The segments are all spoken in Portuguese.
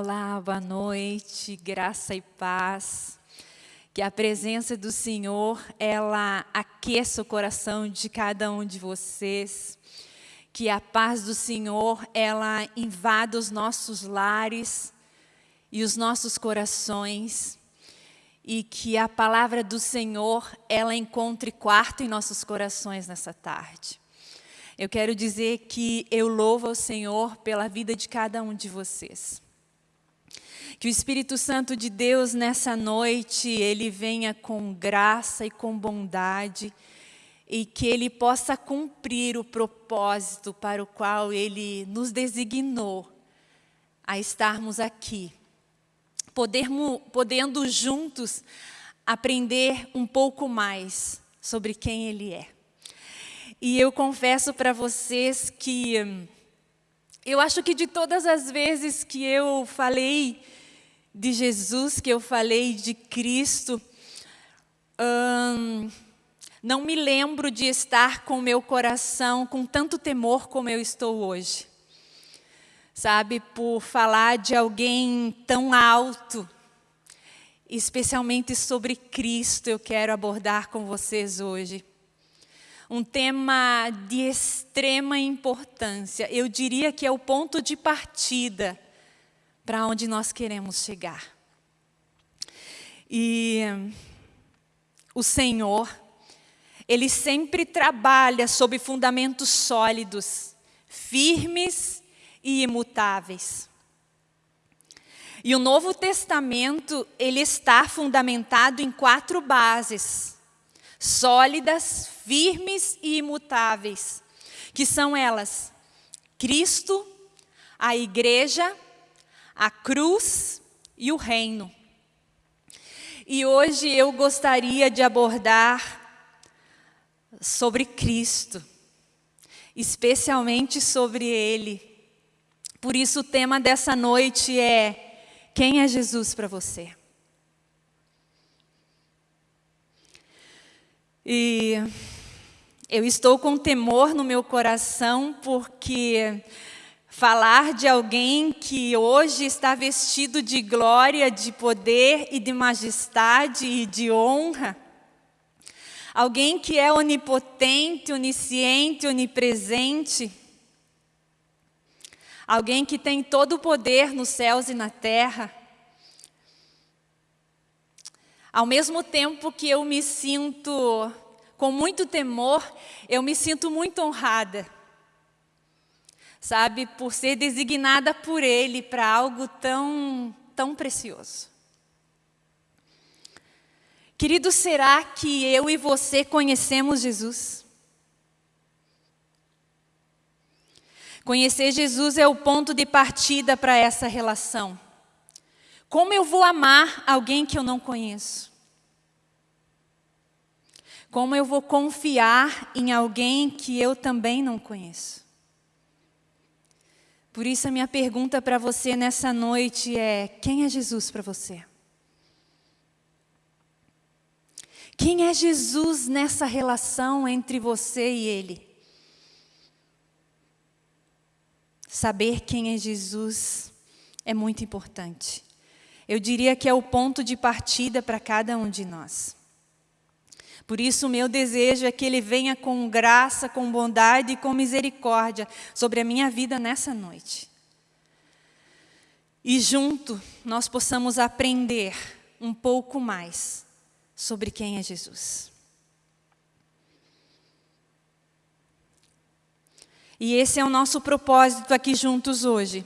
Olá, boa noite, graça e paz. Que a presença do Senhor, ela aqueça o coração de cada um de vocês. Que a paz do Senhor, ela invada os nossos lares e os nossos corações. E que a palavra do Senhor, ela encontre quarto em nossos corações nessa tarde. Eu quero dizer que eu louvo ao Senhor pela vida de cada um de vocês. Que o Espírito Santo de Deus nessa noite, ele venha com graça e com bondade e que ele possa cumprir o propósito para o qual ele nos designou a estarmos aqui. Podermos, podendo juntos aprender um pouco mais sobre quem ele é. E eu confesso para vocês que eu acho que de todas as vezes que eu falei de Jesus, que eu falei de Cristo, hum, não me lembro de estar com meu coração com tanto temor como eu estou hoje. Sabe, por falar de alguém tão alto, especialmente sobre Cristo, eu quero abordar com vocês hoje. Um tema de extrema importância, eu diria que é o ponto de partida para onde nós queremos chegar. E o Senhor, Ele sempre trabalha sob fundamentos sólidos, firmes e imutáveis. E o Novo Testamento, ele está fundamentado em quatro bases, sólidas, firmes e imutáveis, que são elas, Cristo, a igreja a cruz e o reino. E hoje eu gostaria de abordar sobre Cristo, especialmente sobre Ele. Por isso o tema dessa noite é, quem é Jesus para você? E eu estou com temor no meu coração porque Falar de alguém que hoje está vestido de glória, de poder e de majestade e de honra. Alguém que é onipotente, onisciente, onipresente. Alguém que tem todo o poder nos céus e na terra. Ao mesmo tempo que eu me sinto com muito temor, eu me sinto muito honrada sabe, por ser designada por Ele para algo tão, tão precioso. Querido, será que eu e você conhecemos Jesus? Conhecer Jesus é o ponto de partida para essa relação. Como eu vou amar alguém que eu não conheço? Como eu vou confiar em alguém que eu também não conheço? Por isso a minha pergunta para você nessa noite é, quem é Jesus para você? Quem é Jesus nessa relação entre você e Ele? Saber quem é Jesus é muito importante. Eu diria que é o ponto de partida para cada um de nós. Por isso, o meu desejo é que Ele venha com graça, com bondade e com misericórdia sobre a minha vida nessa noite. E junto nós possamos aprender um pouco mais sobre quem é Jesus. E esse é o nosso propósito aqui juntos hoje.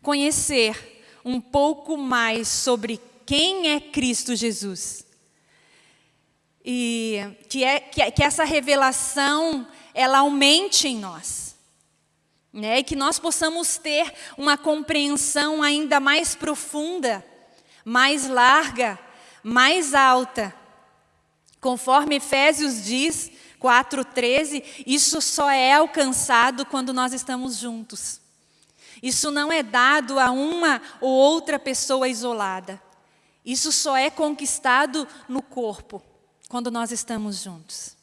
Conhecer um pouco mais sobre quem é Cristo Jesus e que, é, que, que essa revelação ela aumente em nós. Né? E que nós possamos ter uma compreensão ainda mais profunda, mais larga, mais alta. Conforme Efésios diz, 4,13, isso só é alcançado quando nós estamos juntos. Isso não é dado a uma ou outra pessoa isolada. Isso só é conquistado no corpo quando nós estamos juntos.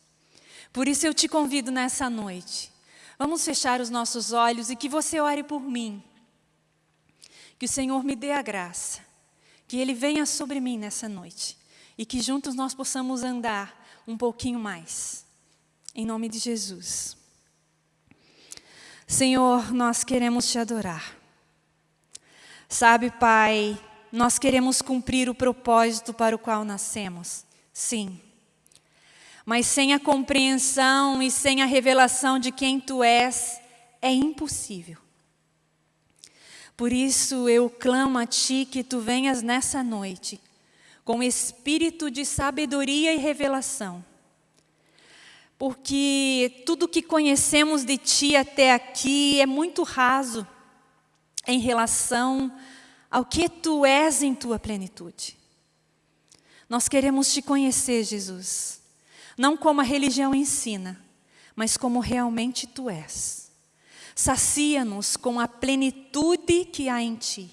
Por isso eu te convido nessa noite. Vamos fechar os nossos olhos e que você ore por mim. Que o Senhor me dê a graça, que Ele venha sobre mim nessa noite e que juntos nós possamos andar um pouquinho mais. Em nome de Jesus. Senhor, nós queremos te adorar. Sabe, Pai, nós queremos cumprir o propósito para o qual nascemos. Sim. Mas sem a compreensão e sem a revelação de quem Tu és, é impossível. Por isso eu clamo a Ti que Tu venhas nessa noite, com espírito de sabedoria e revelação. Porque tudo que conhecemos de Ti até aqui é muito raso em relação ao que Tu és em Tua plenitude. Nós queremos Te conhecer, Jesus, não como a religião ensina, mas como realmente Tu és. Sacia-nos com a plenitude que há em Ti.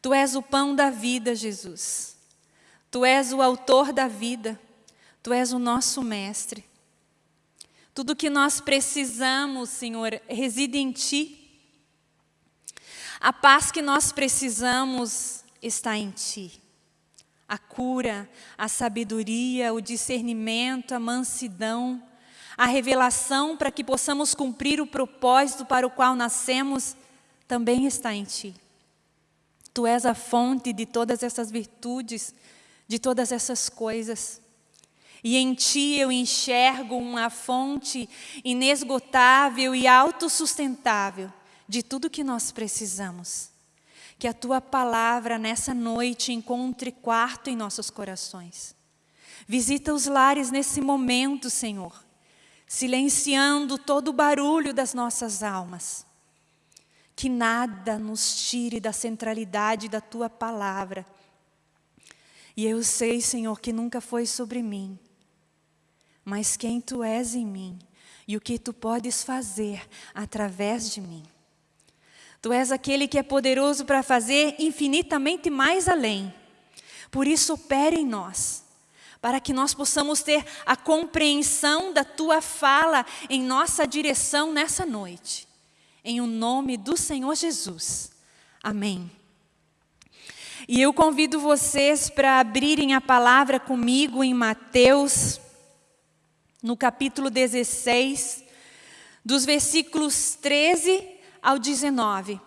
Tu és o pão da vida, Jesus. Tu és o autor da vida. Tu és o nosso mestre. Tudo que nós precisamos, Senhor, reside em Ti. A paz que nós precisamos está em Ti. A cura, a sabedoria, o discernimento, a mansidão, a revelação para que possamos cumprir o propósito para o qual nascemos, também está em Ti. Tu és a fonte de todas essas virtudes, de todas essas coisas. E em Ti eu enxergo uma fonte inesgotável e autossustentável de tudo que nós precisamos. Que a Tua palavra nessa noite encontre quarto em nossos corações. Visita os lares nesse momento, Senhor, silenciando todo o barulho das nossas almas. Que nada nos tire da centralidade da Tua palavra. E eu sei, Senhor, que nunca foi sobre mim, mas quem Tu és em mim e o que Tu podes fazer através de mim. Tu és aquele que é poderoso para fazer infinitamente mais além. Por isso, opere em nós, para que nós possamos ter a compreensão da Tua fala em nossa direção nessa noite. Em o nome do Senhor Jesus. Amém. E eu convido vocês para abrirem a palavra comigo em Mateus, no capítulo 16, dos versículos 13 ao 19,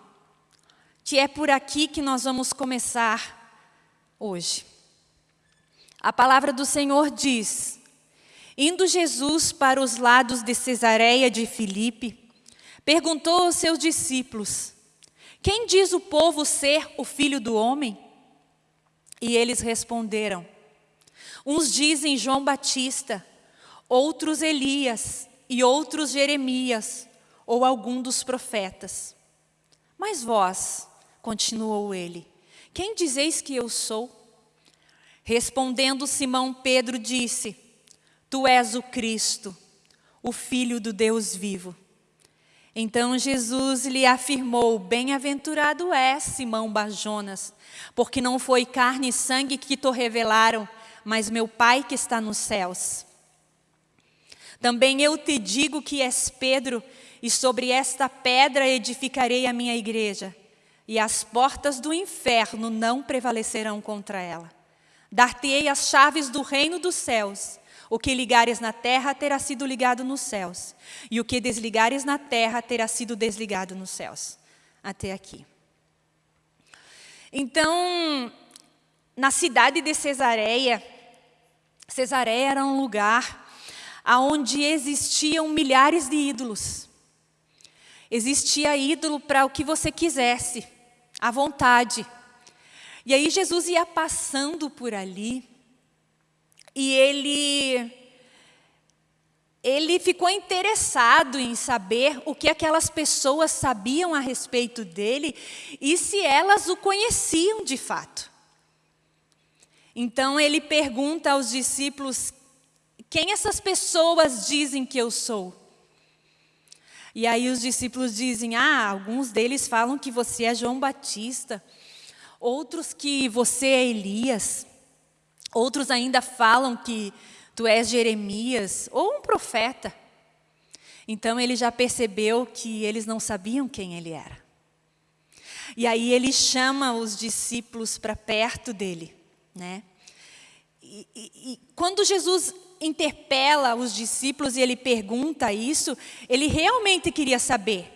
que é por aqui que nós vamos começar hoje. A palavra do Senhor diz: Indo Jesus para os lados de Cesareia de Filipe, perguntou aos seus discípulos: Quem diz o povo ser o filho do homem? E eles responderam: Uns dizem João Batista, outros Elias e outros Jeremias ou algum dos profetas. Mas vós, continuou ele, quem dizeis que eu sou? Respondendo Simão Pedro disse, Tu és o Cristo, o Filho do Deus vivo. Então Jesus lhe afirmou, bem-aventurado és, Simão Bajonas, porque não foi carne e sangue que te revelaram, mas meu Pai que está nos céus. Também eu te digo que és Pedro, e sobre esta pedra edificarei a minha igreja, e as portas do inferno não prevalecerão contra ela. Dar-te-ei as chaves do reino dos céus. O que ligares na terra terá sido ligado nos céus, e o que desligares na terra terá sido desligado nos céus. Até aqui. Então, na cidade de Cesareia, Cesareia era um lugar onde existiam milhares de ídolos. Existia ídolo para o que você quisesse, à vontade. E aí Jesus ia passando por ali e ele ele ficou interessado em saber o que aquelas pessoas sabiam a respeito dele e se elas o conheciam de fato. Então ele pergunta aos discípulos: quem essas pessoas dizem que eu sou? E aí os discípulos dizem: Ah, alguns deles falam que você é João Batista, outros que você é Elias, outros ainda falam que tu és Jeremias ou um profeta. Então ele já percebeu que eles não sabiam quem ele era. E aí ele chama os discípulos para perto dele, né? E, e, e, quando Jesus interpela os discípulos e ele pergunta isso, ele realmente queria saber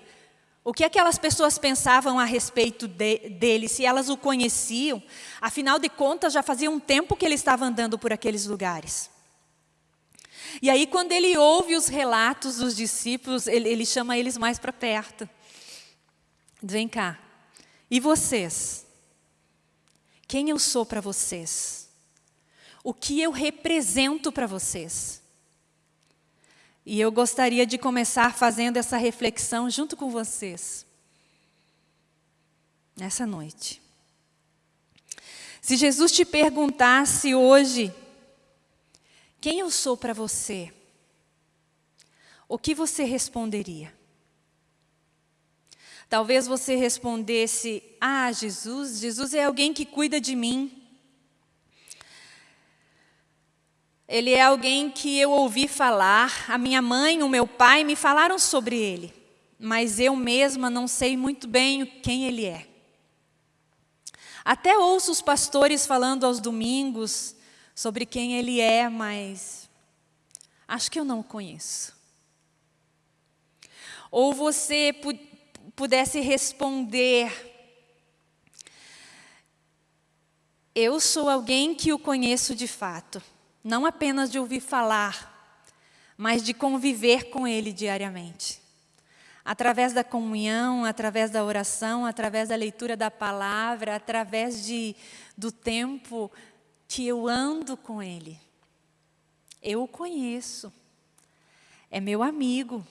o que aquelas pessoas pensavam a respeito de, dele, se elas o conheciam. Afinal de contas, já fazia um tempo que ele estava andando por aqueles lugares. E aí, quando ele ouve os relatos dos discípulos, ele, ele chama eles mais para perto. Vem cá. E vocês? Quem eu sou para vocês? O que eu represento para vocês? E eu gostaria de começar fazendo essa reflexão junto com vocês. Nessa noite. Se Jesus te perguntasse hoje, quem eu sou para você? O que você responderia? Talvez você respondesse: Ah, Jesus, Jesus é alguém que cuida de mim. Ele é alguém que eu ouvi falar, a minha mãe, o meu pai me falaram sobre ele, mas eu mesma não sei muito bem quem ele é. Até ouço os pastores falando aos domingos sobre quem ele é, mas acho que eu não o conheço. Ou você pu pudesse responder: Eu sou alguém que o conheço de fato, não apenas de ouvir falar, mas de conviver com ele diariamente. Através da comunhão, através da oração, através da leitura da palavra, através de, do tempo que eu ando com Ele. Eu o conheço. É meu amigo.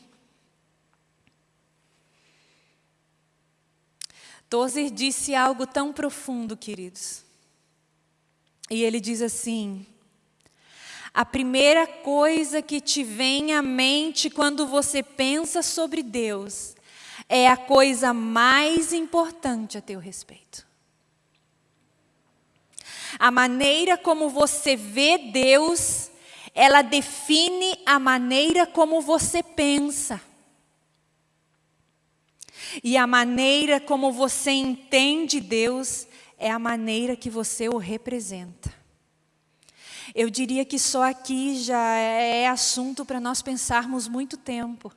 Tozer disse algo tão profundo, queridos. E ele diz assim: a primeira coisa que te vem à mente quando você pensa sobre Deus é a coisa mais importante a teu respeito. A maneira como você vê Deus, ela define a maneira como você pensa. E a maneira como você entende Deus é a maneira que você o representa. Eu diria que só aqui já é assunto para nós pensarmos muito tempo.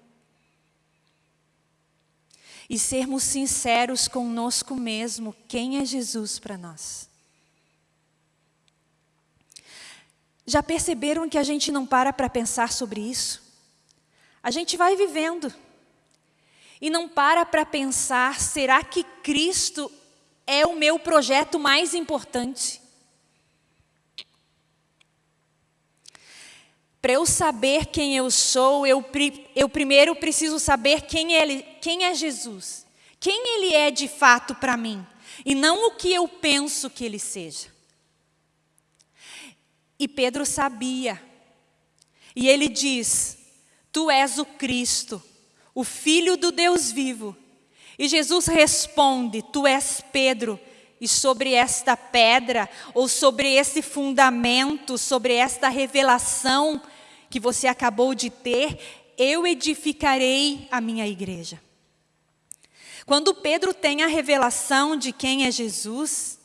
E sermos sinceros conosco mesmo, quem é Jesus para nós? Já perceberam que a gente não para para pensar sobre isso? A gente vai vivendo e não para para pensar: será que Cristo é o meu projeto mais importante? Para eu saber quem eu sou, eu, eu primeiro preciso saber quem, ele, quem é Jesus. Quem Ele é de fato para mim. E não o que eu penso que Ele seja. E Pedro sabia. E ele diz: Tu és o Cristo, o Filho do Deus vivo. E Jesus responde: Tu és Pedro, e sobre esta pedra, ou sobre esse fundamento, sobre esta revelação que você acabou de ter, eu edificarei a minha igreja. Quando Pedro tem a revelação de quem é Jesus,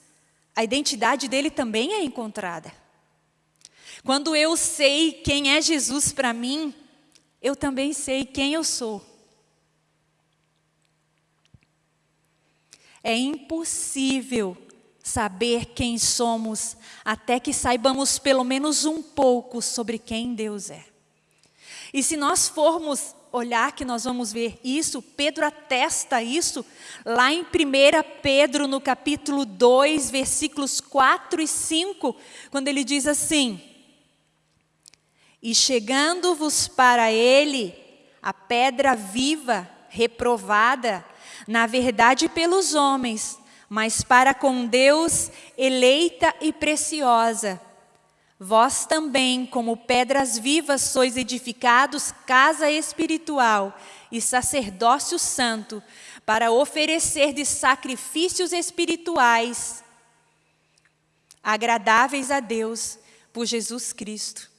a identidade dele também é encontrada. Quando eu sei quem é Jesus para mim, eu também sei quem eu sou. É impossível saber quem somos até que saibamos pelo menos um pouco sobre quem Deus é. E se nós formos olhar que nós vamos ver isso, Pedro atesta isso lá em 1 Pedro, no capítulo 2, versículos 4 e 5, quando ele diz assim: e chegando-vos para ele a pedra viva, reprovada, na verdade pelos homens, mas para com Deus eleita e preciosa. Vós também, como pedras vivas, sois edificados casa espiritual e sacerdócio santo, para oferecer de sacrifícios espirituais agradáveis a Deus por Jesus Cristo.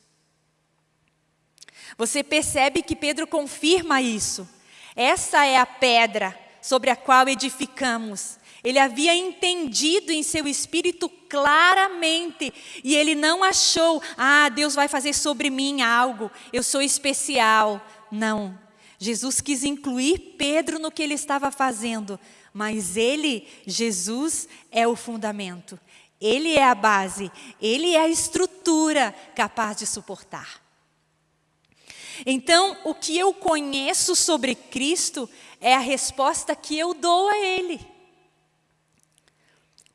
Você percebe que Pedro confirma isso. Essa é a pedra sobre a qual edificamos. Ele havia entendido em seu espírito claramente e ele não achou, ah, Deus vai fazer sobre mim algo, eu sou especial. Não. Jesus quis incluir Pedro no que ele estava fazendo, mas ele, Jesus, é o fundamento. Ele é a base, ele é a estrutura capaz de suportar. Então, o que eu conheço sobre Cristo é a resposta que eu dou a Ele.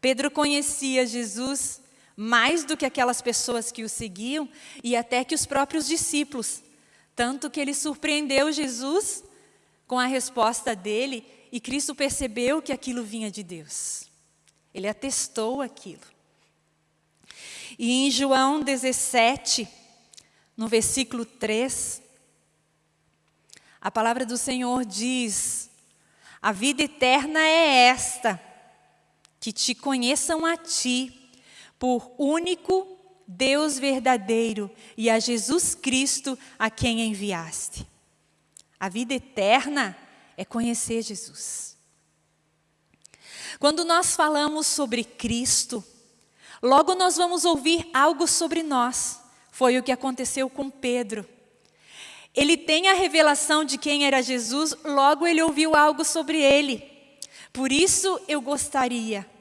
Pedro conhecia Jesus mais do que aquelas pessoas que o seguiam e até que os próprios discípulos. Tanto que ele surpreendeu Jesus com a resposta dele e Cristo percebeu que aquilo vinha de Deus. Ele atestou aquilo. E em João 17, no versículo 3, a palavra do Senhor diz: A vida eterna é esta que te conheçam a ti, por único Deus verdadeiro e a Jesus Cristo a quem enviaste. A vida eterna é conhecer Jesus. Quando nós falamos sobre Cristo, logo nós vamos ouvir algo sobre nós. Foi o que aconteceu com Pedro. Ele tem a revelação de quem era Jesus, logo ele ouviu algo sobre ele. Por isso eu gostaria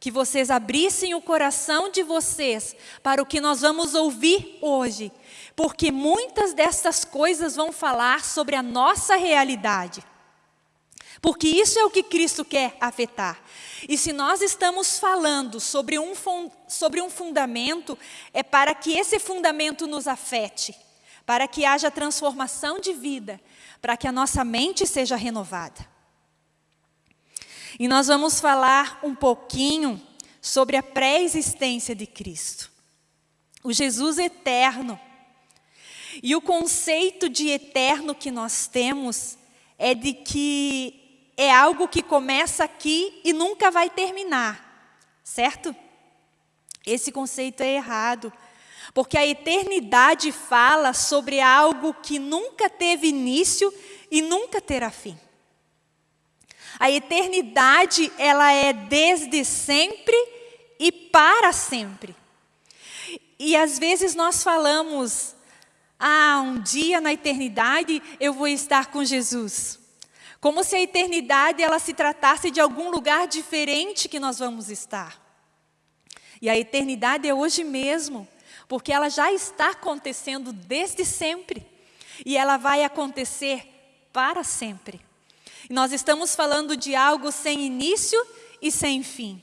que vocês abrissem o coração de vocês para o que nós vamos ouvir hoje, porque muitas dessas coisas vão falar sobre a nossa realidade. Porque isso é o que Cristo quer afetar. E se nós estamos falando sobre um, sobre um fundamento, é para que esse fundamento nos afete, para que haja transformação de vida, para que a nossa mente seja renovada. E nós vamos falar um pouquinho sobre a pré-existência de Cristo. O Jesus eterno. E o conceito de eterno que nós temos é de que é algo que começa aqui e nunca vai terminar, certo? Esse conceito é errado, porque a eternidade fala sobre algo que nunca teve início e nunca terá fim. A eternidade, ela é desde sempre e para sempre. E às vezes nós falamos, ah, um dia na eternidade eu vou estar com Jesus. Como se a eternidade ela se tratasse de algum lugar diferente que nós vamos estar. E a eternidade é hoje mesmo, porque ela já está acontecendo desde sempre. E ela vai acontecer para sempre. Nós estamos falando de algo sem início e sem fim.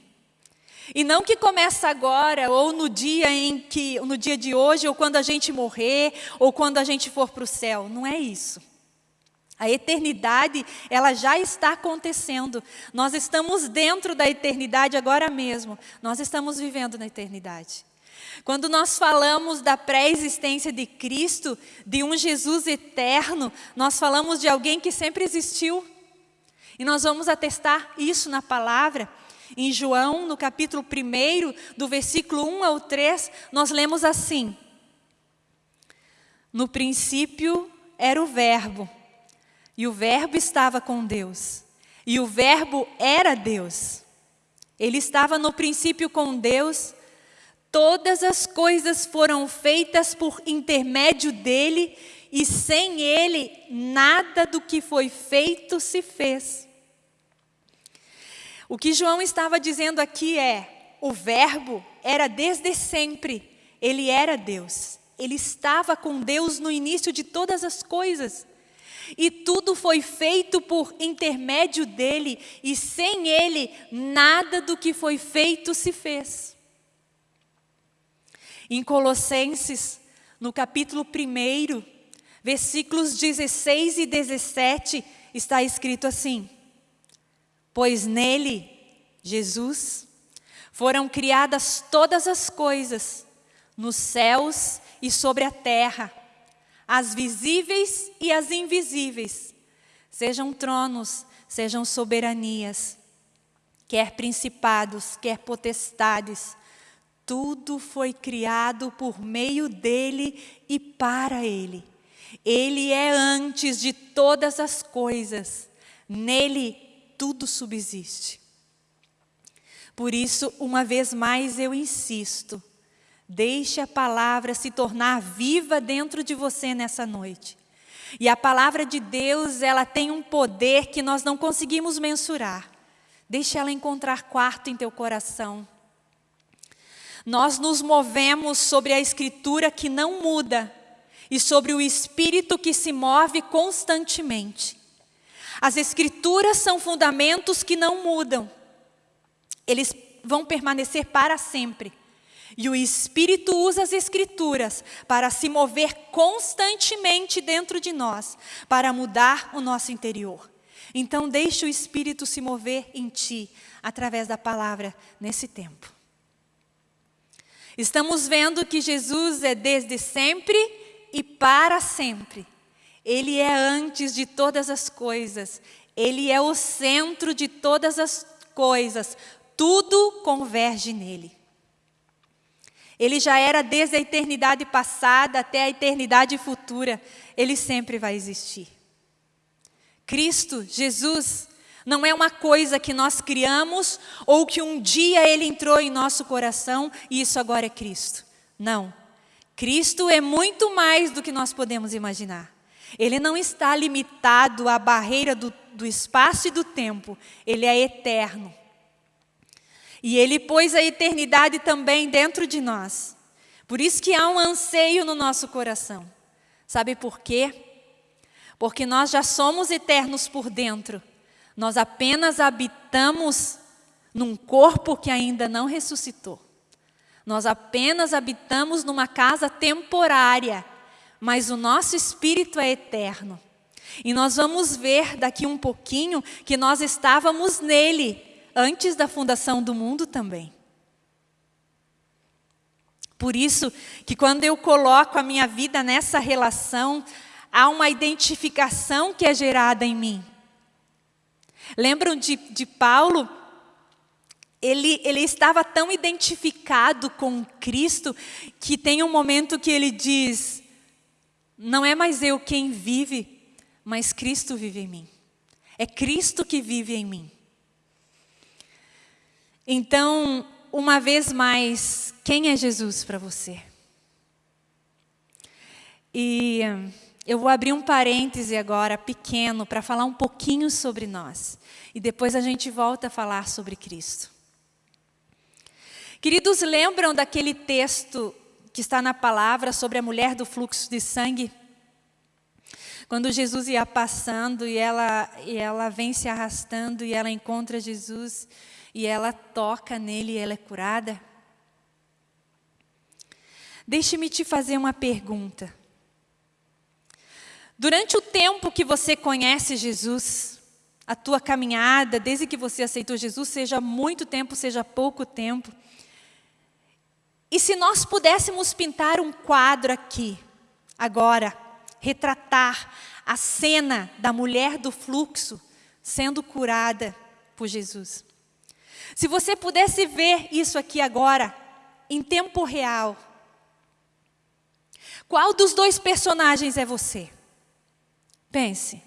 E não que começa agora, ou no dia em que, no dia de hoje, ou quando a gente morrer, ou quando a gente for para o céu. Não é isso. A eternidade, ela já está acontecendo. Nós estamos dentro da eternidade agora mesmo. Nós estamos vivendo na eternidade. Quando nós falamos da pré-existência de Cristo, de um Jesus eterno, nós falamos de alguém que sempre existiu. E nós vamos atestar isso na palavra. Em João, no capítulo 1, do versículo 1 ao 3, nós lemos assim: No princípio era o Verbo, e o Verbo estava com Deus, e o Verbo era Deus. Ele estava no princípio com Deus, todas as coisas foram feitas por intermédio dele, e sem ele nada do que foi feito se fez. O que João estava dizendo aqui é: o Verbo era desde sempre, ele era Deus. Ele estava com Deus no início de todas as coisas. E tudo foi feito por intermédio dele, e sem ele, nada do que foi feito se fez. Em Colossenses, no capítulo 1, versículos 16 e 17, está escrito assim: pois nele, Jesus, foram criadas todas as coisas, nos céus e sobre a terra, as visíveis e as invisíveis, sejam tronos, sejam soberanias, quer principados, quer potestades, tudo foi criado por meio dele e para ele. Ele é antes de todas as coisas, nele tudo subsiste. Por isso, uma vez mais eu insisto, deixe a palavra se tornar viva dentro de você nessa noite. E a palavra de Deus, ela tem um poder que nós não conseguimos mensurar. Deixe ela encontrar quarto em teu coração. Nós nos movemos sobre a escritura que não muda e sobre o espírito que se move constantemente. As escrituras são fundamentos que não mudam. Eles vão permanecer para sempre. E o Espírito usa as Escrituras para se mover constantemente dentro de nós, para mudar o nosso interior. Então, deixe o Espírito se mover em ti, através da palavra, nesse tempo. Estamos vendo que Jesus é desde sempre e para sempre. Ele é antes de todas as coisas. Ele é o centro de todas as coisas. Tudo converge nele. Ele já era desde a eternidade passada até a eternidade futura. Ele sempre vai existir. Cristo, Jesus, não é uma coisa que nós criamos ou que um dia ele entrou em nosso coração e isso agora é Cristo. Não. Cristo é muito mais do que nós podemos imaginar. Ele não está limitado à barreira do, do espaço e do tempo. Ele é eterno. E Ele pôs a eternidade também dentro de nós. Por isso que há um anseio no nosso coração. Sabe por quê? Porque nós já somos eternos por dentro. Nós apenas habitamos num corpo que ainda não ressuscitou. Nós apenas habitamos numa casa temporária, mas o nosso espírito é eterno. E nós vamos ver daqui um pouquinho que nós estávamos nele antes da fundação do mundo também. Por isso que quando eu coloco a minha vida nessa relação, há uma identificação que é gerada em mim. Lembram de, de Paulo? Ele, ele estava tão identificado com Cristo que tem um momento que ele diz: Não é mais eu quem vive, mas Cristo vive em mim. É Cristo que vive em mim. Então, uma vez mais, quem é Jesus para você? E eu vou abrir um parêntese agora, pequeno, para falar um pouquinho sobre nós. E depois a gente volta a falar sobre Cristo. Queridos, lembram daquele texto que está na palavra sobre a mulher do fluxo de sangue? Quando Jesus ia passando e ela, e ela vem se arrastando e ela encontra Jesus e ela toca nele e ela é curada? Deixe-me te fazer uma pergunta. Durante o tempo que você conhece Jesus, a tua caminhada, desde que você aceitou Jesus, seja muito tempo, seja pouco tempo, e se nós pudéssemos pintar um quadro aqui, agora, retratar a cena da mulher do fluxo sendo curada por Jesus. Se você pudesse ver isso aqui agora, em tempo real, qual dos dois personagens é você? Pense.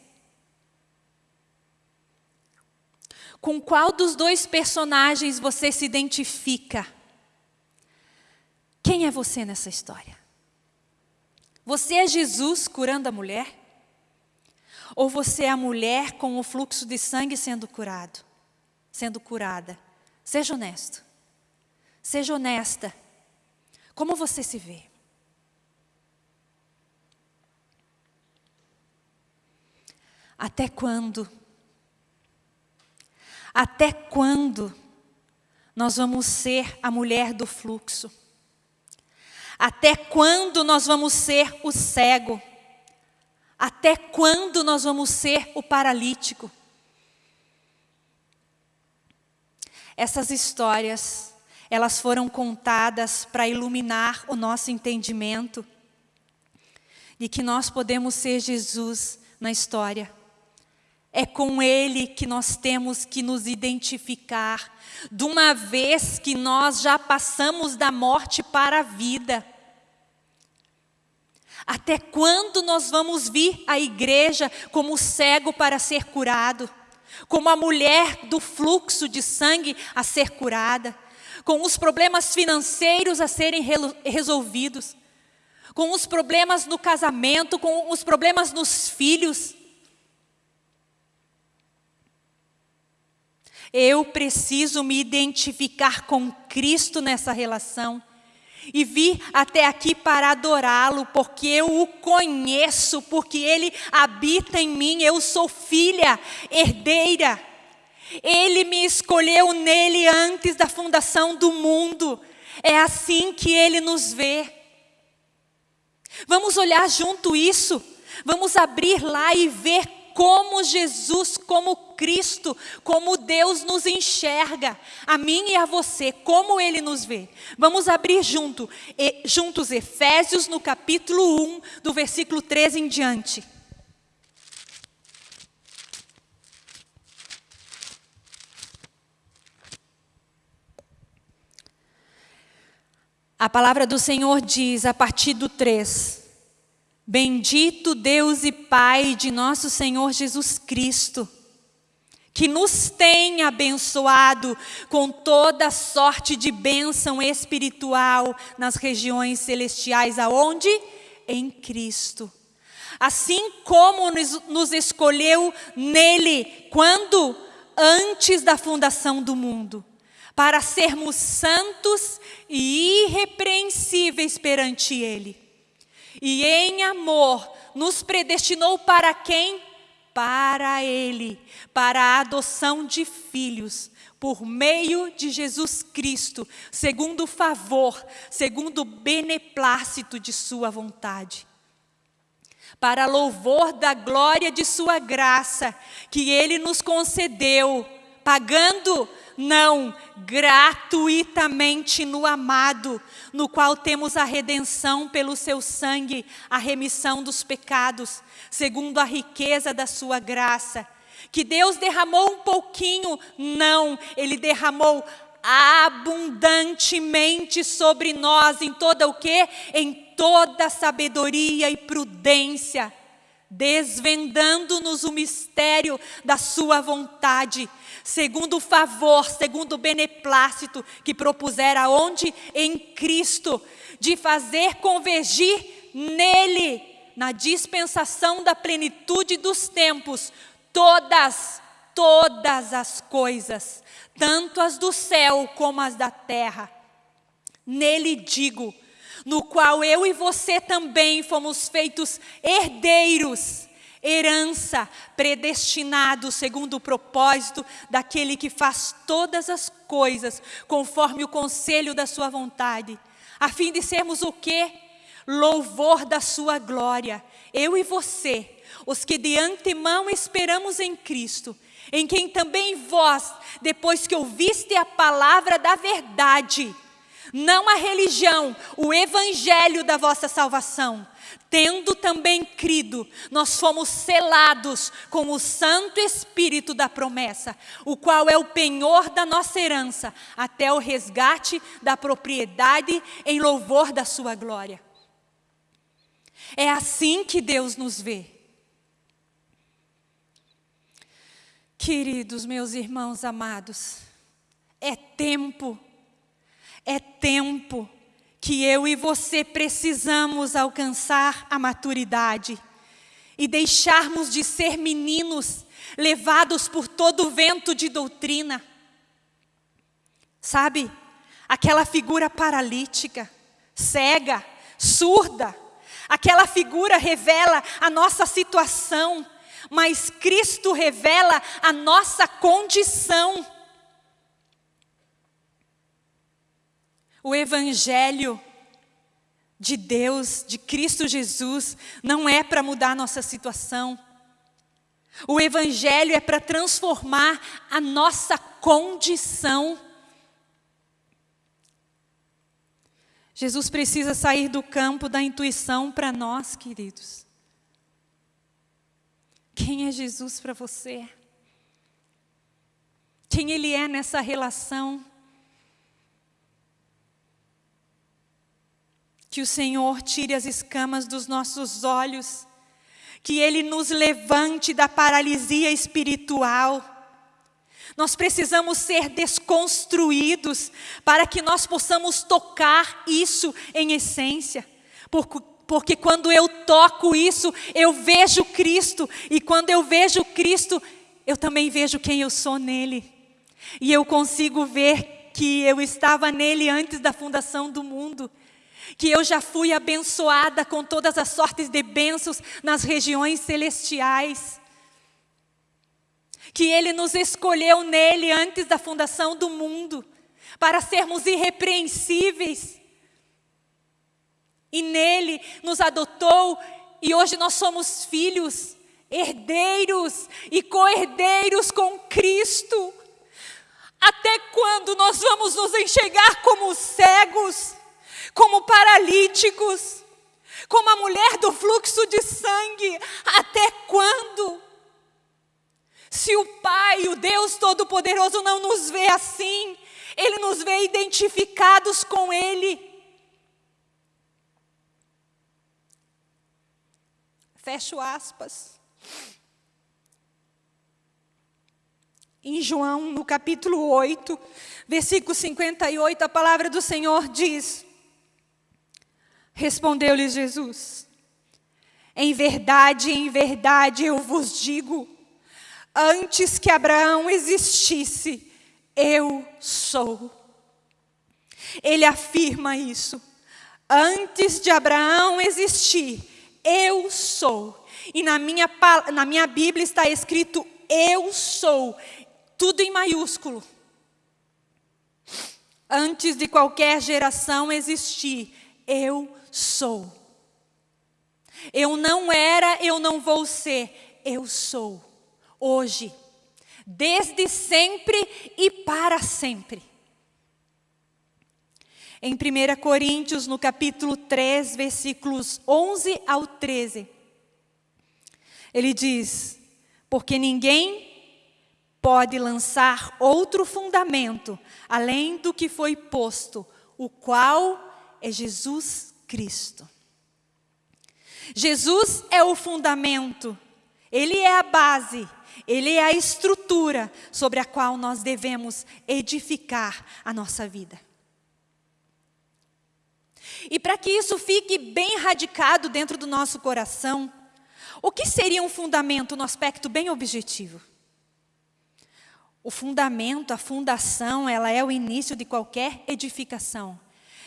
Com qual dos dois personagens você se identifica? Quem é você nessa história? Você é Jesus curando a mulher? Ou você é a mulher com o fluxo de sangue sendo curado, sendo curada? Seja honesto. Seja honesta. Como você se vê? Até quando? Até quando nós vamos ser a mulher do fluxo? Até quando nós vamos ser o cego? Até quando nós vamos ser o paralítico? Essas histórias, elas foram contadas para iluminar o nosso entendimento de que nós podemos ser Jesus na história. É com Ele que nós temos que nos identificar, de uma vez que nós já passamos da morte para a vida. Até quando nós vamos vir à igreja como cego para ser curado? como a mulher do fluxo de sangue a ser curada, com os problemas financeiros a serem resolvidos, com os problemas no casamento, com os problemas nos filhos. Eu preciso me identificar com Cristo nessa relação e vir até aqui para adorá-lo, porque eu o conheço, porque ele habita em mim, eu sou filha, herdeira. Ele me escolheu nele antes da fundação do mundo. É assim que ele nos vê. Vamos olhar junto isso. Vamos abrir lá e ver como Jesus, como Cristo, como Deus nos enxerga, a mim e a você, como Ele nos vê. Vamos abrir junto, e, juntos Efésios no capítulo 1, do versículo 13 em diante. A palavra do Senhor diz, a partir do 3, Bendito Deus e Pai de nosso Senhor Jesus Cristo, que nos tem abençoado com toda sorte de bênção espiritual nas regiões celestiais, aonde? Em Cristo. Assim como nos escolheu nele, quando? Antes da fundação do mundo, para sermos santos e irrepreensíveis perante Ele e em amor nos predestinou para quem? Para Ele, para a adoção de filhos, por meio de Jesus Cristo, segundo o favor, segundo o beneplácito de Sua vontade. Para louvor da glória de Sua graça, que Ele nos concedeu, pagando não, gratuitamente no amado, no qual temos a redenção pelo seu sangue, a remissão dos pecados, segundo a riqueza da sua graça. Que Deus derramou um pouquinho, não, Ele derramou abundantemente sobre nós, em toda o quê? Em toda sabedoria e prudência desvendando-nos o mistério da sua vontade, segundo o favor, segundo o beneplácito que propusera onde? Em Cristo, de fazer convergir nele, na dispensação da plenitude dos tempos, todas, todas as coisas, tanto as do céu como as da terra. Nele digo, no qual eu e você também fomos feitos herdeiros, herança, predestinados segundo o propósito daquele que faz todas as coisas conforme o conselho da sua vontade, a fim de sermos o quê? Louvor da sua glória. Eu e você, os que de antemão esperamos em Cristo, em quem também vós, depois que ouviste a palavra da verdade, não a religião, o evangelho da vossa salvação. Tendo também crido, nós fomos selados com o Santo Espírito da promessa, o qual é o penhor da nossa herança, até o resgate da propriedade em louvor da sua glória. É assim que Deus nos vê. Queridos meus irmãos amados, é tempo é tempo que eu e você precisamos alcançar a maturidade e deixarmos de ser meninos levados por todo vento de doutrina. Sabe, aquela figura paralítica, cega, surda, aquela figura revela a nossa situação, mas Cristo revela a nossa condição. O Evangelho de Deus, de Cristo Jesus, não é para mudar a nossa situação. O Evangelho é para transformar a nossa condição. Jesus precisa sair do campo da intuição para nós, queridos. Quem é Jesus para você? Quem Ele é nessa relação? Que o Senhor tire as escamas dos nossos olhos, que Ele nos levante da paralisia espiritual, Nós precisamos ser desconstruídos para que nós possamos tocar isso em essência. Porque, porque quando eu toco isso, eu vejo Cristo. E quando eu vejo Cristo, eu também vejo quem eu sou nele. E eu consigo ver que eu estava nele antes da fundação do mundo. Que eu já fui abençoada com todas as sortes de bênçãos nas regiões celestiais que Ele nos escolheu nele antes da fundação do mundo, para sermos irrepreensíveis. E nele nos adotou, e hoje nós somos filhos, herdeiros e co-herdeiros com Cristo. Até quando nós vamos nos enxergar como cegos, como paralíticos, como a mulher do fluxo de sangue? Até quando? Se o Pai, o Deus Todo-Poderoso, não nos vê assim, Ele nos vê identificados com Ele. Fecho aspas. Em João, no capítulo 8, versículo 58, a palavra do Senhor diz: Respondeu-lhe Jesus: Em verdade, em verdade eu vos digo, Antes que Abraão existisse, eu sou. Ele afirma isso. Antes de Abraão existir, eu sou. E na minha, na minha Bíblia está escrito eu sou, tudo em maiúsculo. Antes de qualquer geração existir, eu sou. Eu não era, eu não vou ser, eu sou hoje, desde sempre e para sempre. Em 1 Coríntios, no capítulo 3, versículos 11 ao 13, ele diz: Porque ninguém pode lançar outro fundamento além do que foi posto, o qual é Jesus Cristo. Jesus é o fundamento, ele é a base, ele é a estrutura sobre a qual nós devemos edificar a nossa vida. E para que isso fique bem radicado dentro do nosso coração, o que seria um fundamento no aspecto bem objetivo? O fundamento, a fundação, ela é o início de qualquer edificação,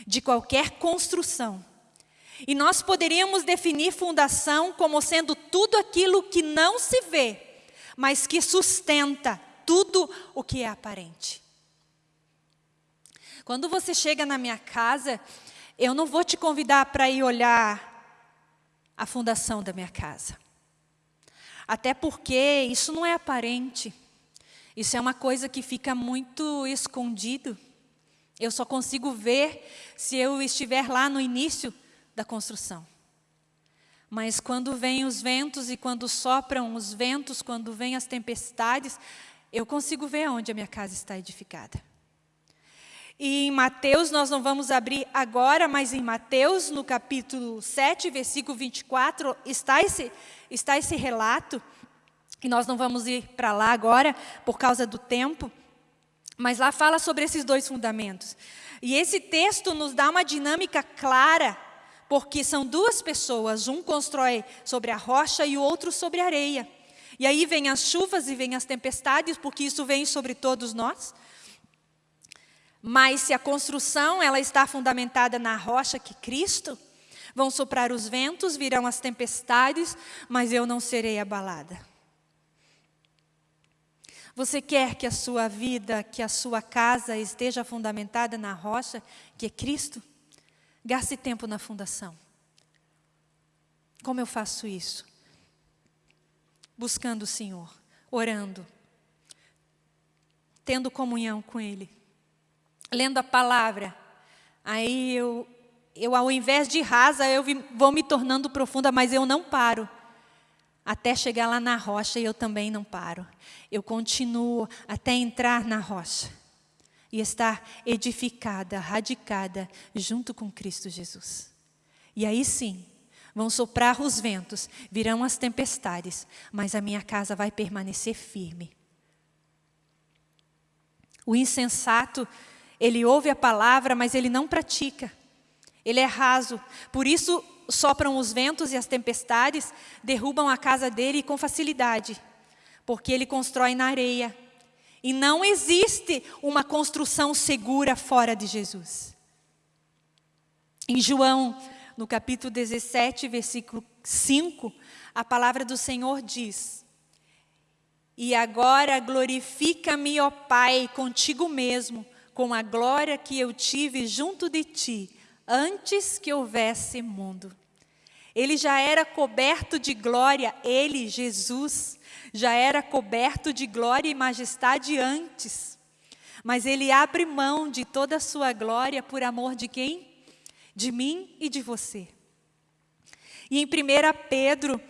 de qualquer construção. E nós poderíamos definir fundação como sendo tudo aquilo que não se vê, mas que sustenta tudo o que é aparente. Quando você chega na minha casa, eu não vou te convidar para ir olhar a fundação da minha casa. Até porque isso não é aparente. Isso é uma coisa que fica muito escondido. Eu só consigo ver se eu estiver lá no início da construção. Mas quando vêm os ventos e quando sopram os ventos, quando vêm as tempestades, eu consigo ver onde a minha casa está edificada. E em Mateus, nós não vamos abrir agora, mas em Mateus, no capítulo 7, versículo 24, está esse, está esse relato. E nós não vamos ir para lá agora, por causa do tempo. Mas lá fala sobre esses dois fundamentos. E esse texto nos dá uma dinâmica clara porque são duas pessoas, um constrói sobre a rocha e o outro sobre a areia. E aí vem as chuvas e vem as tempestades, porque isso vem sobre todos nós. Mas se a construção ela está fundamentada na rocha que Cristo, vão soprar os ventos, virão as tempestades, mas eu não serei abalada. Você quer que a sua vida, que a sua casa esteja fundamentada na rocha que é Cristo? Gaste tempo na fundação. Como eu faço isso? Buscando o Senhor, orando, tendo comunhão com Ele, lendo a palavra. Aí eu, eu ao invés de rasa, eu vou me tornando profunda, mas eu não paro. Até chegar lá na rocha, eu também não paro. Eu continuo até entrar na rocha e estar edificada, radicada junto com Cristo Jesus. E aí sim, vão soprar os ventos, virão as tempestades, mas a minha casa vai permanecer firme. O insensato, ele ouve a palavra, mas ele não pratica. Ele é raso. Por isso sopram os ventos e as tempestades, derrubam a casa dele com facilidade, porque ele constrói na areia. E não existe uma construção segura fora de Jesus. Em João, no capítulo 17, versículo 5, a palavra do Senhor diz: E agora glorifica-me, ó Pai, contigo mesmo, com a glória que eu tive junto de ti, antes que houvesse mundo. Ele já era coberto de glória, ele, Jesus, já era coberto de glória e majestade antes. Mas ele abre mão de toda a sua glória por amor de quem? De mim e de você. E em 1 Pedro,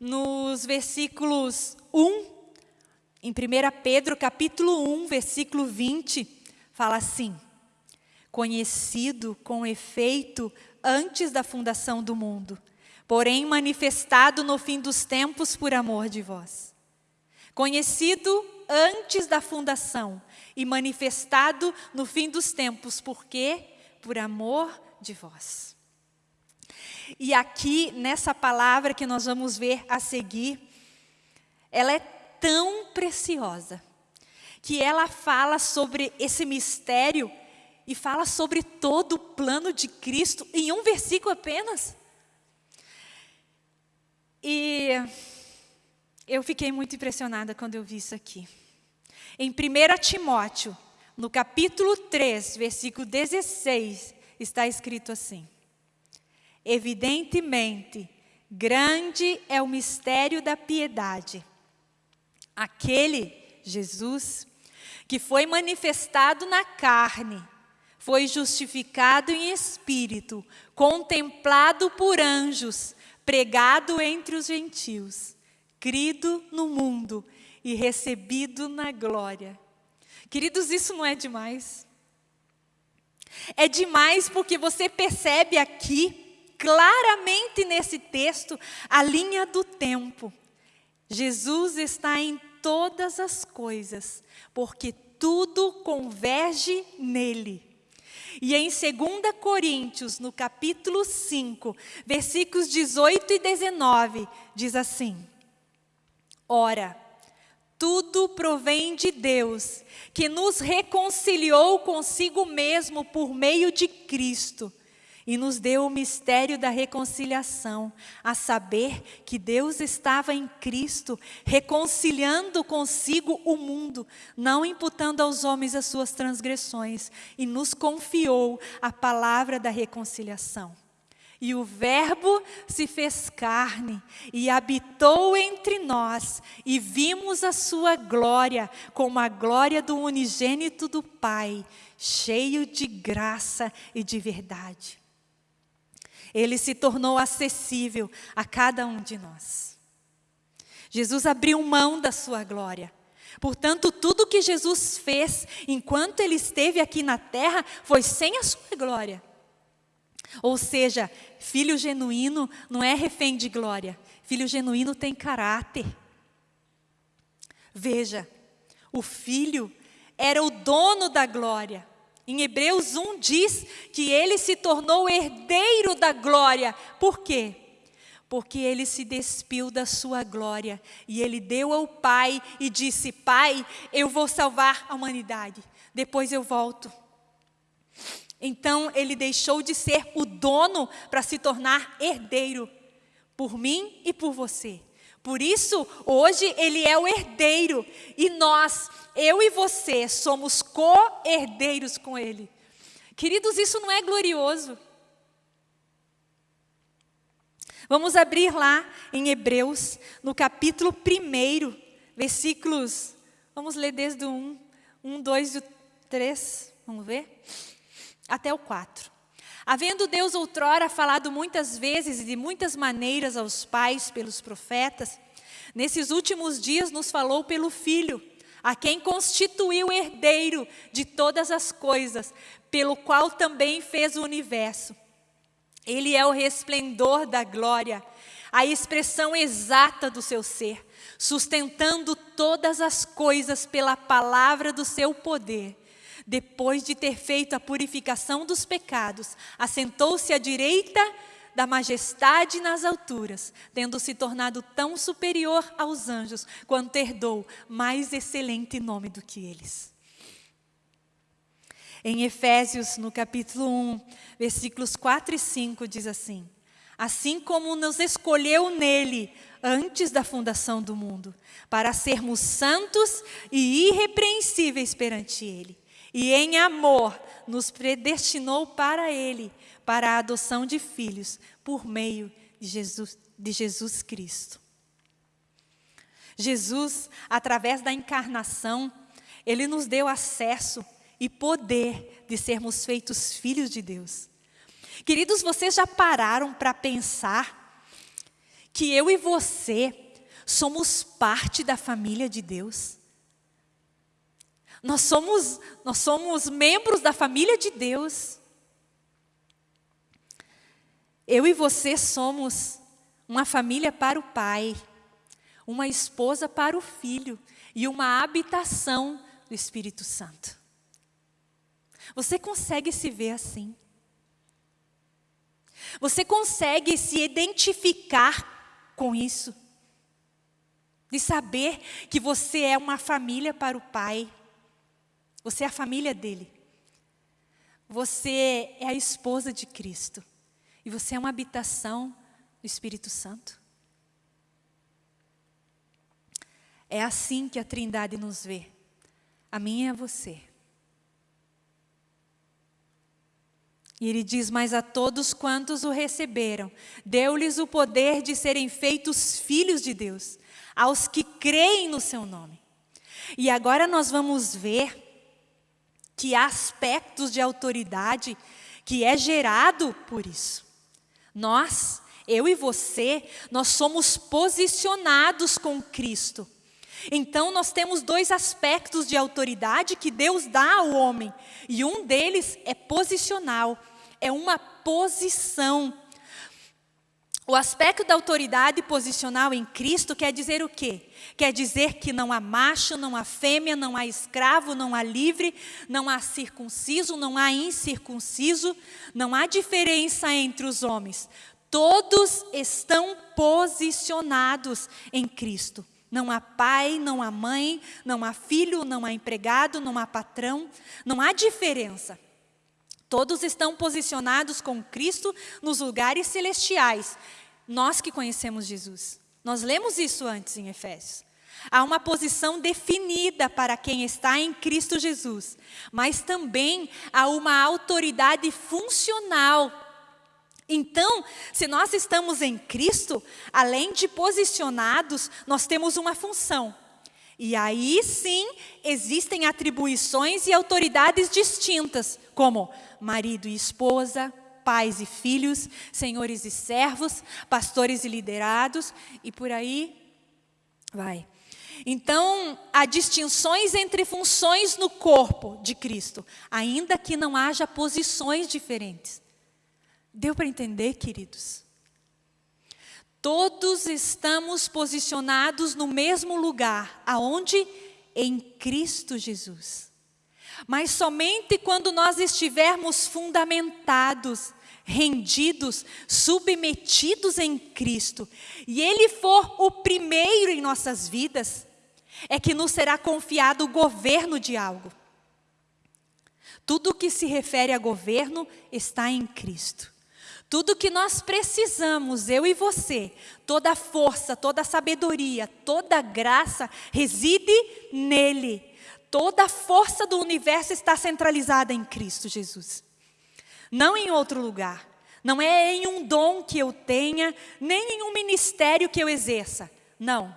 nos versículos 1, em 1 Pedro capítulo 1, versículo 20, fala assim: Conhecido com efeito antes da fundação do mundo, porém manifestado no fim dos tempos por amor de vós. Conhecido antes da fundação e manifestado no fim dos tempos, porque por amor de vós. E aqui, nessa palavra que nós vamos ver a seguir, ela é tão preciosa, que ela fala sobre esse mistério e fala sobre todo o plano de Cristo em um versículo apenas. E eu fiquei muito impressionada quando eu vi isso aqui. Em 1 Timóteo, no capítulo 3, versículo 16, está escrito assim: Evidentemente, grande é o mistério da piedade. Aquele, Jesus, que foi manifestado na carne, foi justificado em espírito, contemplado por anjos, pregado entre os gentios, crido no mundo e recebido na glória. Queridos, isso não é demais? É demais porque você percebe aqui, claramente nesse texto, a linha do tempo. Jesus está em todas as coisas, porque tudo converge nele. E em 2 Coríntios, no capítulo 5, versículos 18 e 19, diz assim: Ora, tudo provém de Deus, que nos reconciliou consigo mesmo por meio de Cristo e nos deu o mistério da reconciliação, a saber que Deus estava em Cristo, reconciliando consigo o mundo, não imputando aos homens as suas transgressões, e nos confiou a palavra da reconciliação. E o Verbo se fez carne e habitou entre nós, e vimos a sua glória, como a glória do unigênito do Pai, cheio de graça e de verdade. Ele se tornou acessível a cada um de nós. Jesus abriu mão da sua glória. Portanto, tudo que Jesus fez enquanto ele esteve aqui na terra foi sem a sua glória. Ou seja, filho genuíno não é refém de glória. Filho genuíno tem caráter. Veja, o filho era o dono da glória. Em Hebreus 1 diz que ele se tornou herdeiro da glória. Por quê? Porque ele se despiu da sua glória e ele deu ao Pai e disse: Pai, eu vou salvar a humanidade, depois eu volto. Então ele deixou de ser o dono para se tornar herdeiro, por mim e por você. Por isso, hoje ele é o herdeiro e nós, eu e você, somos co-herdeiros com ele. Queridos, isso não é glorioso? Vamos abrir lá em Hebreus, no capítulo 1, versículos, vamos ler desde o 1, 1, 2 e 3, vamos ver? Até o 4. Havendo Deus outrora falado muitas vezes e de muitas maneiras aos pais pelos profetas, nesses últimos dias nos falou pelo Filho, a quem constituiu herdeiro de todas as coisas, pelo qual também fez o universo. Ele é o resplendor da glória, a expressão exata do seu ser, sustentando todas as coisas pela palavra do seu poder. Depois de ter feito a purificação dos pecados, assentou-se à direita da majestade nas alturas, tendo se tornado tão superior aos anjos, quanto herdou mais excelente nome do que eles. Em Efésios, no capítulo 1, versículos 4 e 5, diz assim: Assim como nos escolheu nele antes da fundação do mundo, para sermos santos e irrepreensíveis perante ele, e em amor nos predestinou para ele, para a adoção de filhos, por meio de Jesus, de Jesus Cristo. Jesus, através da encarnação, ele nos deu acesso e poder de sermos feitos filhos de Deus. Queridos, vocês já pararam para pensar que eu e você somos parte da família de Deus? Nós somos, nós somos membros da família de Deus. Eu e você somos uma família para o Pai, uma esposa para o Filho e uma habitação do Espírito Santo. Você consegue se ver assim? Você consegue se identificar com isso? De saber que você é uma família para o Pai. Você é a família dele. Você é a esposa de Cristo. E você é uma habitação do Espírito Santo. É assim que a Trindade nos vê. A mim e a você. E ele diz: Mas a todos quantos o receberam, deu-lhes o poder de serem feitos filhos de Deus, aos que creem no seu nome. E agora nós vamos ver que há aspectos de autoridade que é gerado por isso. Nós, eu e você, nós somos posicionados com Cristo. Então, nós temos dois aspectos de autoridade que Deus dá ao homem, e um deles é posicional, é uma posição. O aspecto da autoridade posicional em Cristo quer dizer o quê? Quer dizer que não há macho, não há fêmea, não há escravo, não há livre, não há circunciso, não há incircunciso, não há diferença entre os homens. Todos estão posicionados em Cristo. Não há pai, não há mãe, não há filho, não há empregado, não há patrão, não há diferença. Todos estão posicionados com Cristo nos lugares celestiais. Nós que conhecemos Jesus. Nós lemos isso antes em Efésios. Há uma posição definida para quem está em Cristo Jesus, mas também há uma autoridade funcional então, se nós estamos em Cristo, além de posicionados, nós temos uma função. E aí sim existem atribuições e autoridades distintas, como marido e esposa, pais e filhos, senhores e servos, pastores e liderados, e por aí vai. Então, há distinções entre funções no corpo de Cristo, ainda que não haja posições diferentes. Deu para entender, queridos? Todos estamos posicionados no mesmo lugar, aonde? Em Cristo Jesus. Mas somente quando nós estivermos fundamentados, rendidos, submetidos em Cristo, e Ele for o primeiro em nossas vidas, é que nos será confiado o governo de algo. Tudo que se refere a governo está em Cristo. Tudo que nós precisamos, eu e você, toda força, toda sabedoria, toda graça reside nele. Toda a força do universo está centralizada em Cristo Jesus. Não em outro lugar. Não é em um dom que eu tenha, nem em um ministério que eu exerça. Não.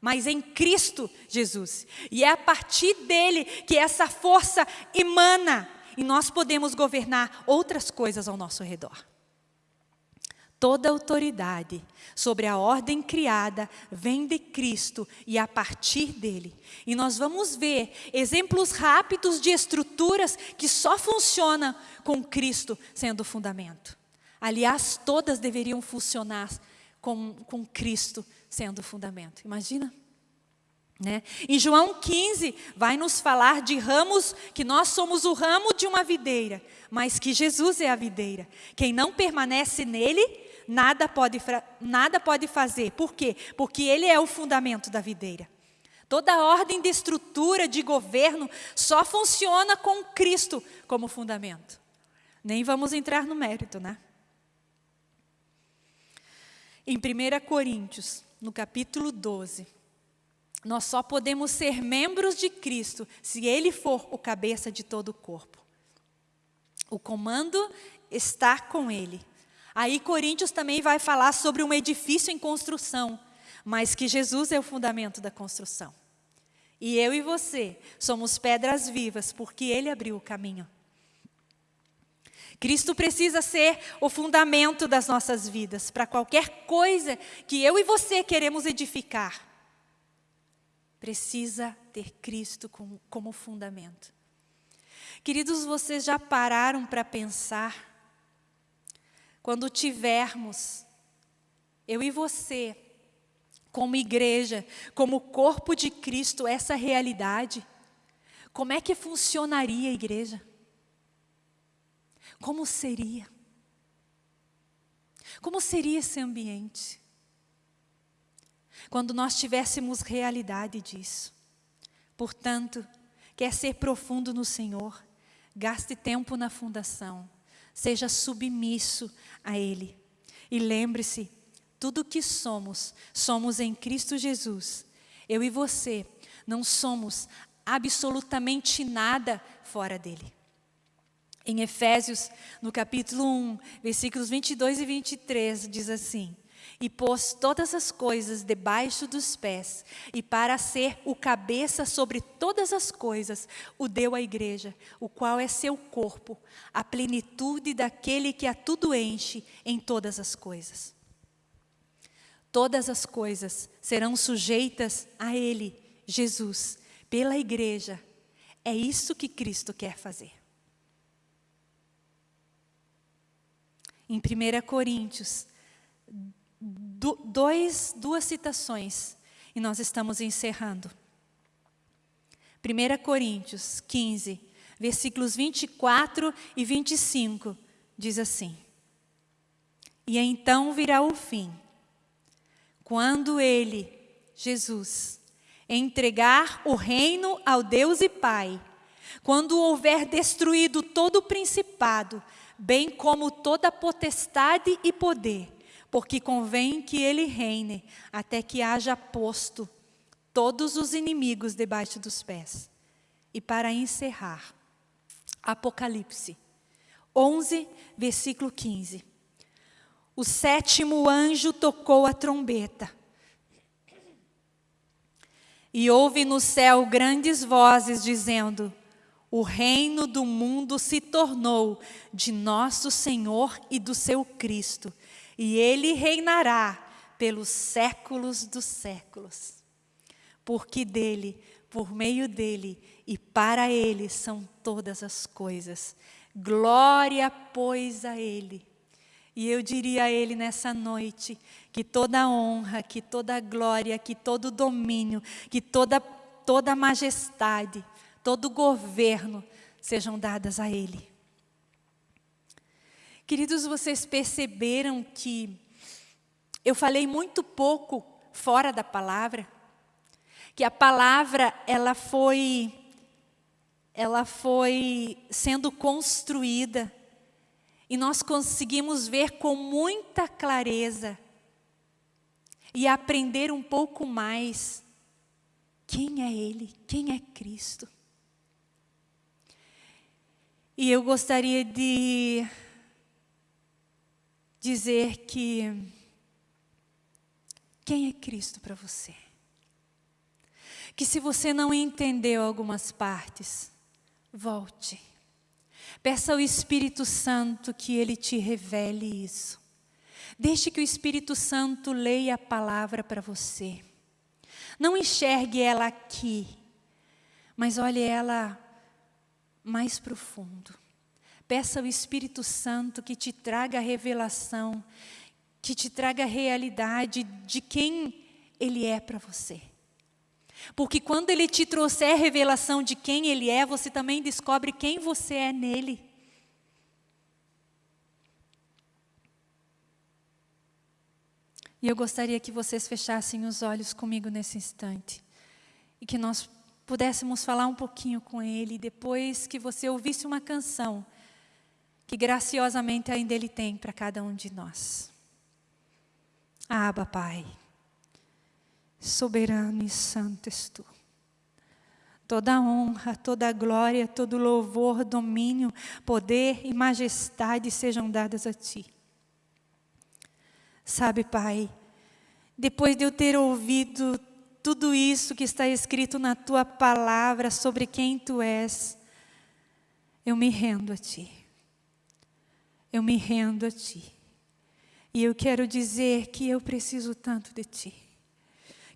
Mas em Cristo Jesus. E é a partir dele que essa força emana. E nós podemos governar outras coisas ao nosso redor. Toda autoridade sobre a ordem criada vem de Cristo e a partir dele. E nós vamos ver exemplos rápidos de estruturas que só funcionam com Cristo sendo o fundamento. Aliás, todas deveriam funcionar com, com Cristo sendo o fundamento. Imagina? Né? Em João 15, vai nos falar de ramos, que nós somos o ramo de uma videira, mas que Jesus é a videira. Quem não permanece nele, nada pode, nada pode fazer. Por quê? Porque ele é o fundamento da videira. Toda ordem de estrutura, de governo, só funciona com Cristo como fundamento. Nem vamos entrar no mérito, né? Em 1 Coríntios, no capítulo 12, nós só podemos ser membros de Cristo se Ele for o cabeça de todo o corpo. O comando está com Ele. Aí Coríntios também vai falar sobre um edifício em construção, mas que Jesus é o fundamento da construção. E eu e você somos pedras vivas, porque Ele abriu o caminho. Cristo precisa ser o fundamento das nossas vidas, para qualquer coisa que eu e você queremos edificar. Precisa ter Cristo como, como fundamento. Queridos, vocês já pararam para pensar? Quando tivermos, eu e você, como igreja, como corpo de Cristo, essa realidade, como é que funcionaria a igreja? Como seria? Como seria esse ambiente? Quando nós tivéssemos realidade disso. Portanto, quer ser profundo no Senhor, gaste tempo na fundação, seja submisso a Ele. E lembre-se, tudo que somos, somos em Cristo Jesus. Eu e você não somos absolutamente nada fora dele. Em Efésios, no capítulo 1, versículos 22 e 23, diz assim: E pôs todas as coisas debaixo dos pés, e para ser o cabeça sobre todas as coisas, o deu à igreja, o qual é seu corpo, a plenitude daquele que a tudo enche em todas as coisas. Todas as coisas serão sujeitas a Ele, Jesus, pela igreja. É isso que Cristo quer fazer. em 1 Coríntios, dois, duas citações, e nós estamos encerrando. 1 Coríntios 15, versículos 24 e 25, diz assim: E então virá o fim, quando ele, Jesus, entregar o reino ao Deus e Pai, quando houver destruído todo o principado, bem como toda potestade e poder, porque convém que ele reine até que haja posto todos os inimigos debaixo dos pés. E para encerrar, Apocalipse 11, versículo 15. O sétimo anjo tocou a trombeta. E houve no céu grandes vozes dizendo: o reino do mundo se tornou de nosso Senhor e do seu Cristo, e ele reinará pelos séculos dos séculos. Porque dele, por meio dele e para ele são todas as coisas. Glória, pois, a ele. E eu diria a ele nessa noite que toda honra, que toda glória, que todo domínio, que toda toda majestade todo governo sejam dadas a Ele. Queridos, vocês perceberam que eu falei muito pouco fora da palavra, que a palavra ela foi ela foi sendo construída e nós conseguimos ver com muita clareza e aprender um pouco mais quem é Ele, quem é Cristo. E eu gostaria de dizer que quem é Cristo para você? Que se você não entendeu algumas partes, volte. Peça ao Espírito Santo que ele te revele isso. Deixe que o Espírito Santo leia a palavra para você. Não enxergue ela aqui, mas olhe ela mais profundo. Peça ao Espírito Santo que te traga a revelação que te traga a realidade de quem Ele é para você. Porque quando Ele te trouxer a revelação de quem Ele é, você também descobre quem você é nele. E eu gostaria que vocês fechassem os olhos comigo nesse instante. E que nós pudéssemos falar um pouquinho com Ele, depois que você ouvisse uma canção que graciosamente ainda Ele tem para cada um de nós. Aba, Pai, soberano e santo és Tu. Toda honra, toda glória, todo louvor, domínio, poder e majestade sejam dadas a Ti. Sabe, Pai, depois de eu ter ouvido tudo isso que está escrito na tua palavra sobre quem tu és, eu me rendo a ti. Eu me rendo a ti. E eu quero dizer que eu preciso tanto de ti.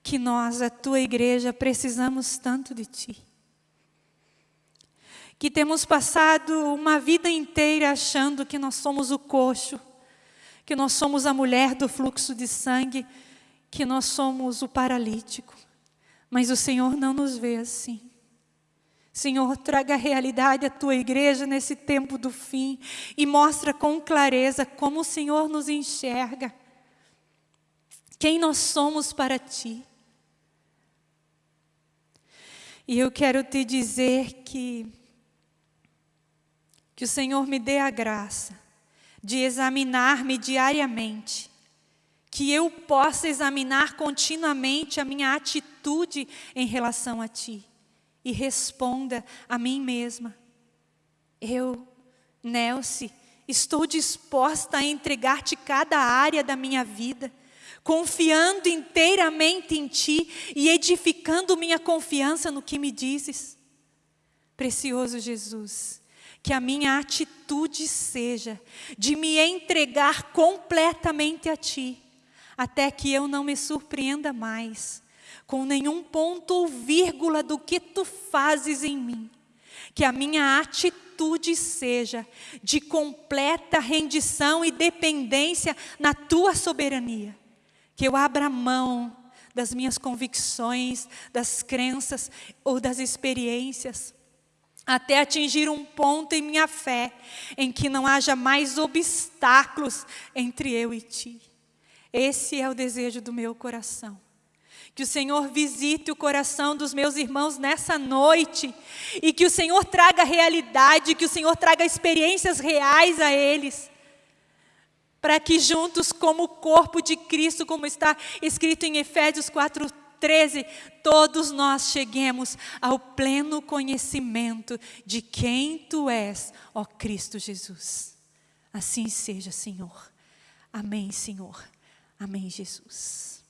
Que nós, a tua igreja, precisamos tanto de ti. Que temos passado uma vida inteira achando que nós somos o coxo, que nós somos a mulher do fluxo de sangue, que nós somos o paralítico. Mas o Senhor não nos vê assim. Senhor, traga a realidade à tua igreja nesse tempo do fim e mostra com clareza como o Senhor nos enxerga. Quem nós somos para ti. E eu quero te dizer que que o Senhor me dê a graça de examinar-me diariamente que eu possa examinar continuamente a minha atitude em relação a Ti e responda a mim mesma. Eu, Nelce, estou disposta a entregar-te cada área da minha vida, confiando inteiramente em Ti e edificando minha confiança no que me dizes. Precioso Jesus, que a minha atitude seja de me entregar completamente a Ti até que eu não me surpreenda mais com nenhum ponto ou vírgula do que tu fazes em mim. Que a minha atitude seja de completa rendição e dependência na tua soberania. Que eu abra mão das minhas convicções, das crenças ou das experiências, até atingir um ponto em minha fé em que não haja mais obstáculos entre eu e ti. Esse é o desejo do meu coração. Que o Senhor visite o coração dos meus irmãos nessa noite e que o Senhor traga realidade, que o Senhor traga experiências reais a eles. Para que juntos, como o corpo de Cristo, como está escrito em Efésios 4:13, todos nós cheguemos ao pleno conhecimento de quem tu és, ó Cristo Jesus. Assim seja, Senhor. Amém, Senhor. Amém, Jesus.